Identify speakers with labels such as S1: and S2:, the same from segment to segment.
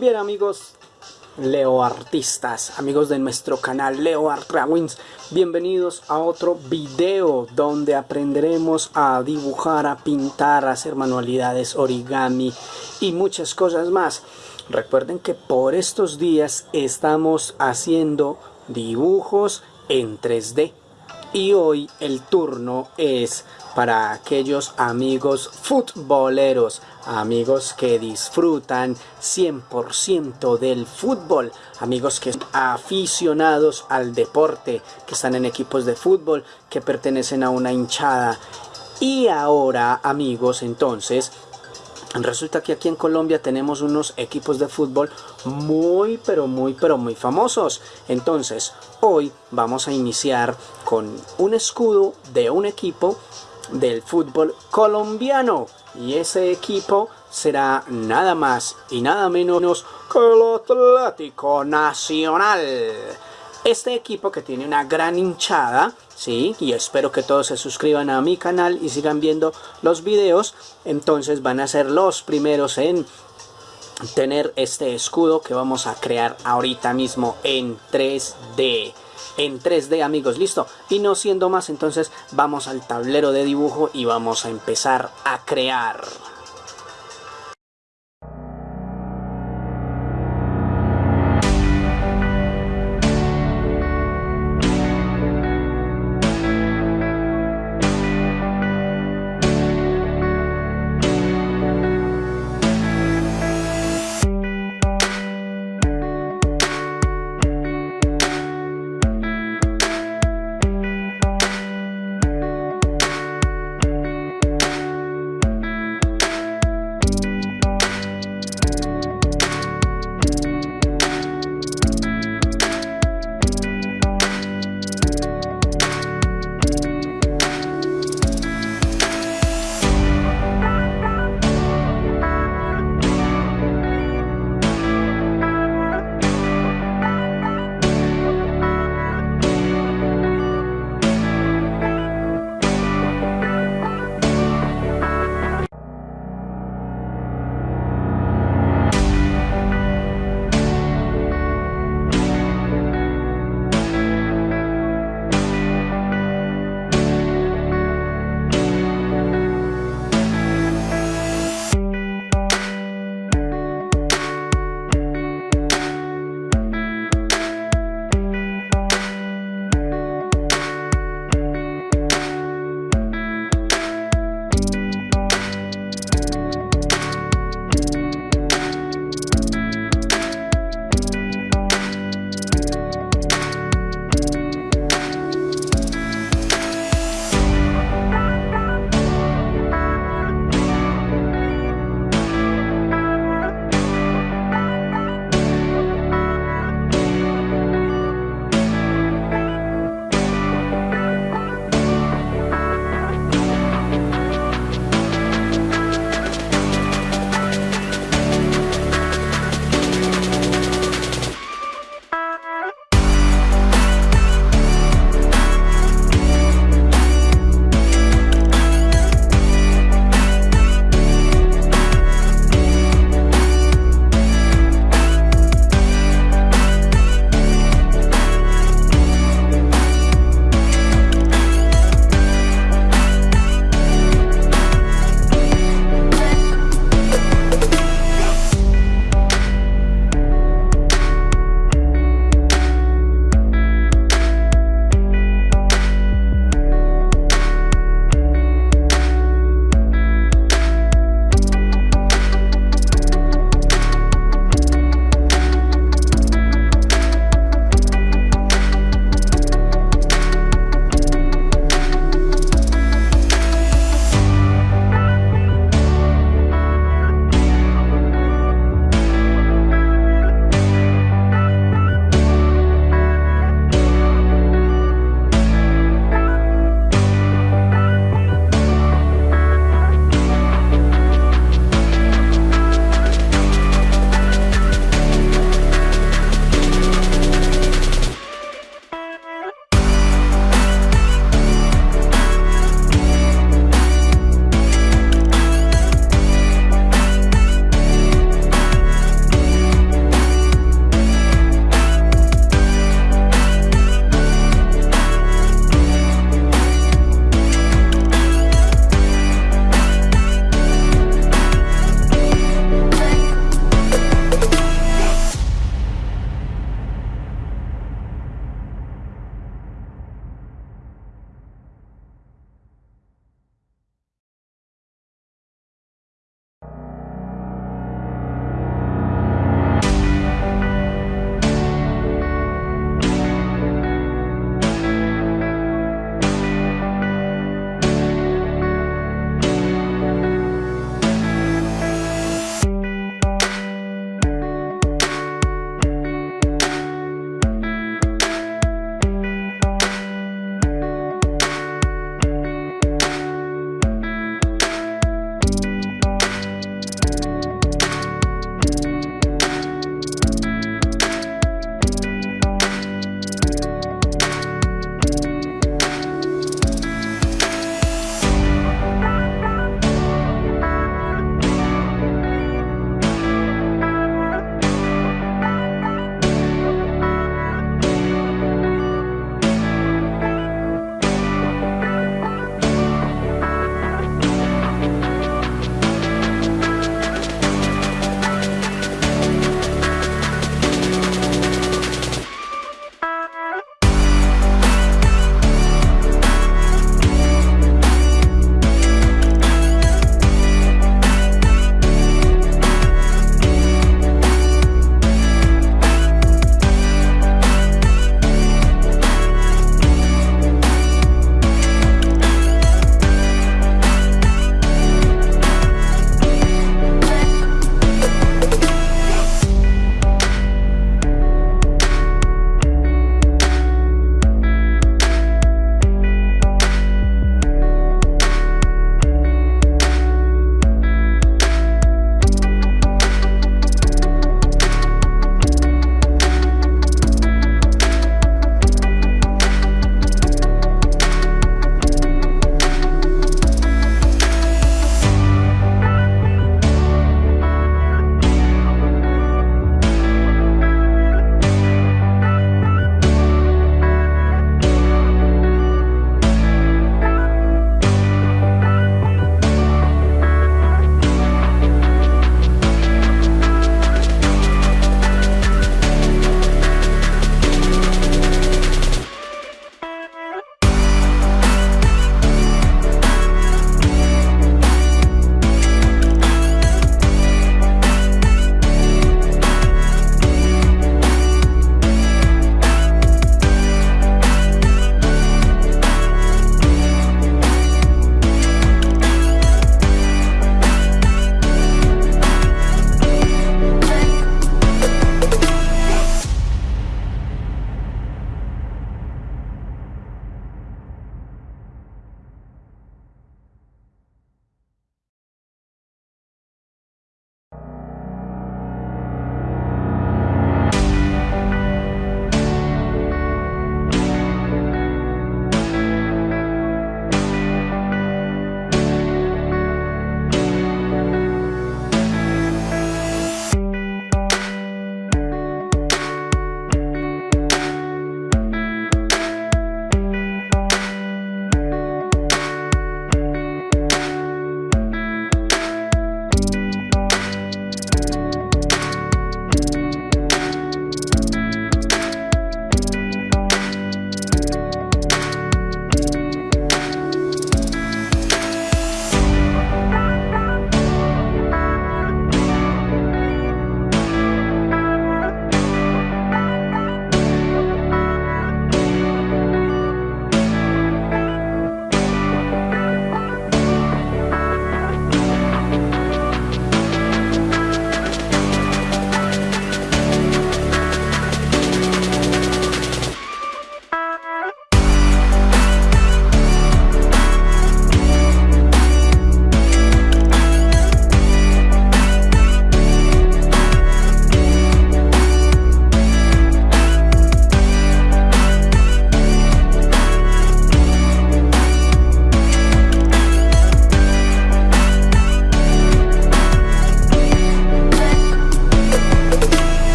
S1: Bien amigos Leo Artistas, amigos de nuestro canal Leo Art Drawings, bienvenidos a otro video donde aprenderemos a dibujar, a pintar, a hacer manualidades, origami y muchas cosas más. Recuerden que por estos días estamos haciendo dibujos en 3D y hoy el turno es para aquellos amigos futboleros, amigos que disfrutan 100% del fútbol, amigos que son aficionados al deporte, que están en equipos de fútbol, que pertenecen a una hinchada. Y ahora, amigos, entonces, Resulta que aquí en Colombia tenemos unos equipos de fútbol muy pero muy pero muy famosos. Entonces hoy vamos a iniciar con un escudo de un equipo del fútbol colombiano. Y ese equipo será nada más y nada menos que el Atlético Nacional. Este equipo que tiene una gran hinchada, sí, y espero que todos se suscriban a mi canal y sigan viendo los videos, entonces van a ser los primeros en tener este escudo que vamos a crear ahorita mismo en 3D en 3D amigos, listo. Y no siendo más, entonces vamos al tablero de dibujo y vamos a empezar a crear.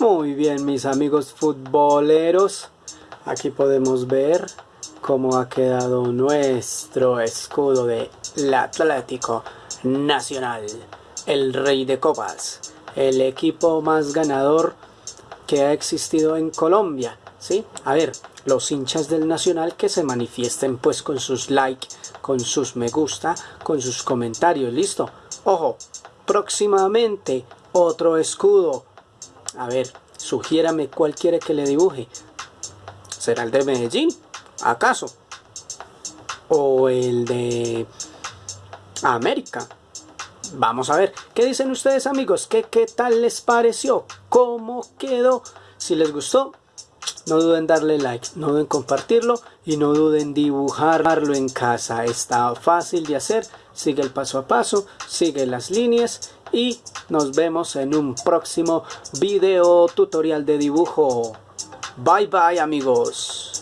S1: Muy bien mis amigos futboleros, aquí podemos ver cómo ha quedado nuestro escudo de Atlético Nacional, el rey de copas, el equipo más ganador que ha existido en Colombia, ¿sí? A ver, los hinchas del Nacional que se manifiesten pues con sus like, con sus me gusta, con sus comentarios, ¿listo? Ojo, próximamente otro escudo. A ver, sugiérame cuál quiere que le dibuje. ¿Será el de Medellín? ¿Acaso? ¿O el de América? Vamos a ver, ¿qué dicen ustedes amigos? ¿Qué, ¿Qué tal les pareció? ¿Cómo quedó? Si les gustó, no duden darle like, no duden compartirlo y no duden dibujarlo en casa. Está fácil de hacer, sigue el paso a paso, sigue las líneas y nos vemos en un próximo video tutorial de dibujo. Bye bye amigos.